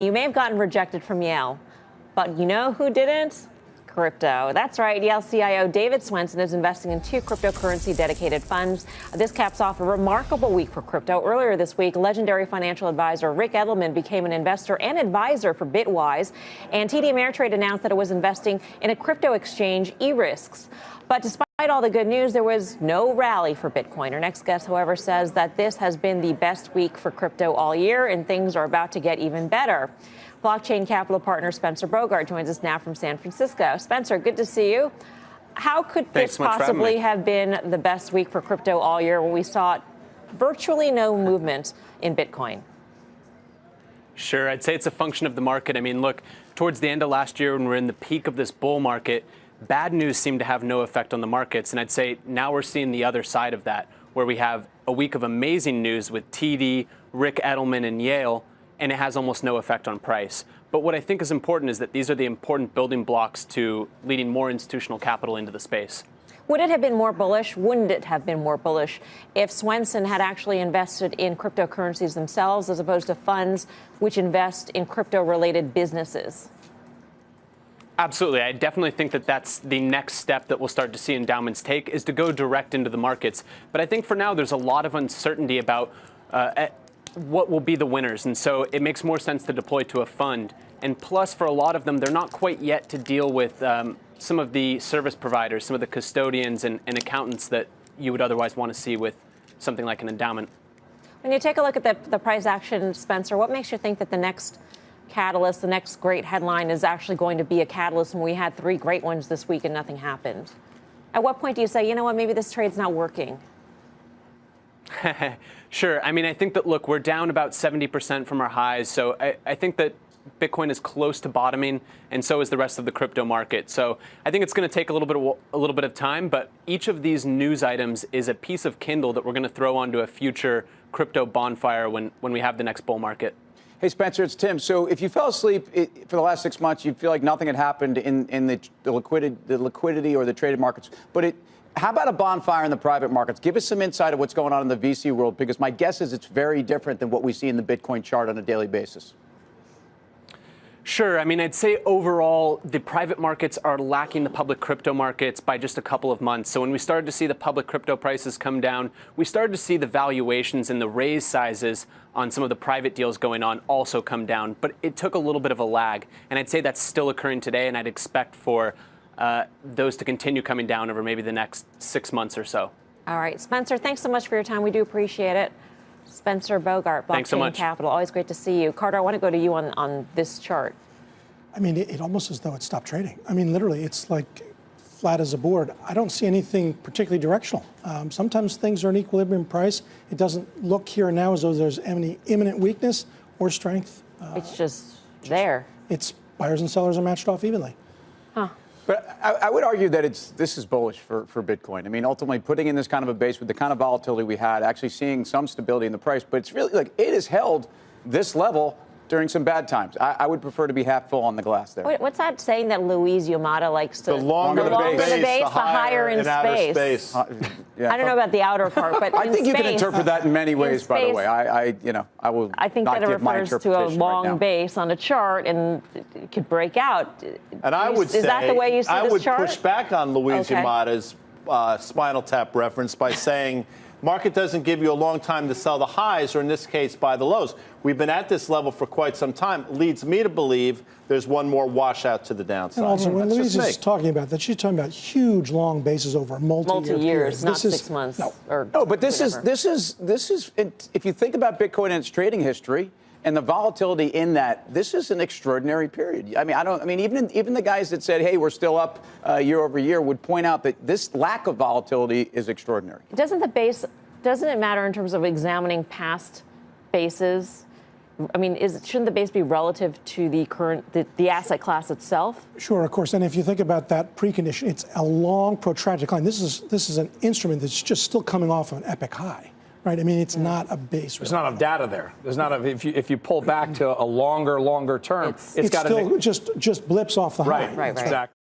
You may have gotten rejected from Yale, but you know who didn't? Crypto. That's right. Yale CIO David Swensen is investing in two cryptocurrency dedicated funds. This caps off a remarkable week for crypto. Earlier this week, legendary financial advisor Ric Edelman became an investor and advisor for Bitwise, and TD Ameritrade announced that it was investing in a crypto exchange, ErisX. But despite all the good news, there was no rally for Bitcoin. Our next guest, however, says that this has been the best week for crypto all year, and things are about to get even better. Blockchain capital partner Spencer Bogart joins us now from San Francisco. Spencer, good to see you. How could Thanks this possibly have been the best week for crypto all year when we saw virtually no movement in Bitcoin? Sure, I'd say it's a function of the market. I mean, look, towards the end of last year when we're in the peak of this bull market, bad news seemed to have no effect on the markets. And I'd say now we're seeing the other side of that, where we have a week of amazing news with TD, Ric Edelman, and Yale, and it has almost no effect on price. But what I think is important is that these are the important building blocks to leading more institutional capital into the space. Would it have been more bullish? Wouldn't it have been more bullish if Swensen had actually invested in cryptocurrencies themselves as opposed to funds which invest in crypto related businesses? Absolutely. I definitely think that that's the next step that we'll start to see endowments take is to go direct into the markets. But I think for now, there's a lot of uncertainty about uh, what will be the winners. And so it makes more sense to deploy to a fund. And plus, for a lot of them, they're not quite yet to deal with um, some of the service providers, some of the custodians and, and accountants that you would otherwise want to see with something like an endowment. When you take a look at the, the price action, Spencer, what makes you think that the next catalyst, the next great headline is actually going to be a catalyst when we had three great ones this week and nothing happened? At what point do you say, you know what, maybe this trade's not working? sure. I mean, I think that, look, we're down about 70% from our highs. So I, I, think that Bitcoin is close to bottoming, and so is the rest of the crypto market. So I think it's going to take a little bit of, a little bit of time, but each of these news items is a piece of Kindle that we're going to throw onto a future crypto bonfire when, when we have the next bull market. Hey, Spencer, it's Tim. So if you fell asleep it, for the last six months, you feel like nothing had happened in, in the, the, liquidity, the liquidity or the traded markets. But it, how about a bonfire in the private markets? Give us some insight of what's going on in the VC world, because my guess is it's very different than what we see in the Bitcoin chart on a daily basis. Sure. I mean, I'd say overall, the private markets are lacking the public crypto markets by just a couple of months. So when we started to see the public crypto prices come down, we started to see the valuations and the raise sizes on some of the private deals going on also come down. But it took a little bit of a lag. And I'd say that's still occurring today, and I'd expect for uh, those to continue coming down over maybe the next six months or so. All right. Spencer, thanks so much for your time. We do appreciate it. Spencer Bogart, Blockchain Thanks so much. Capital. Always great to see you. Carter, I want to go to you on, on this chart. I mean, it, it almost as though it stopped trading. I mean, literally, it's like flat as a board. I don't see anything particularly directional. Um, sometimes things are in equilibrium price. It doesn't look here and now as though there's any imminent weakness or strength. Uh, it's just there. It's buyers and sellers are matched off evenly. But I, I, would argue that it's this is bullish for, for Bitcoin. I mean, ultimately, putting in this kind of a base with the kind of volatility we had, actually seeing some stability in the price, but it's really like it has held this level during some bad times. I, I, would prefer to be half full on the glass there. Wait, what's that saying that Louise Yamada likes to? The longer the, the, longer base, the, base, the, higher, in space. space. Uh, yeah. I don't know about the outer part, but I think space, you can interpret that in many ways. In by the way, I, I, you know, I will. I think that it refers to a long right base on a chart, and it could break out. And I would is say, that the way you see I this would chart? push back on Louise okay. Yamada's uh, spinal tap reference by saying market doesn't give you a long time to sell the highs, or in this case, buy the lows. We've been at this level for quite some time. Leads me to believe there's one more washout to the downside. And also, when Louise is talking about that, she's talking about huge long bases over a multi-year multi years, not this six is, months. No, no oh, but this whatever. is this is this is if you think about Bitcoin and its trading history and the volatility in that, this is an extraordinary period. I mean, I don't. I mean, even even the guys that said, "Hey, we're still up uh, year over year," would point out that this lack of volatility is extraordinary. Doesn't the base doesn't it matter in terms of examining past bases? I mean, is, shouldn't the base be relative to the current the, the, asset class itself? Sure, of course. And if you think about that precondition, it's a long, protracted decline. This is this is an instrument that's just still coming off of an epic high, right? I mean, it's not a base. There's not enough data there. There's not a, if you if you pull back to a longer, longer term, it's, it's, it's got still just just blips off the right, high. Right, right. Exactly.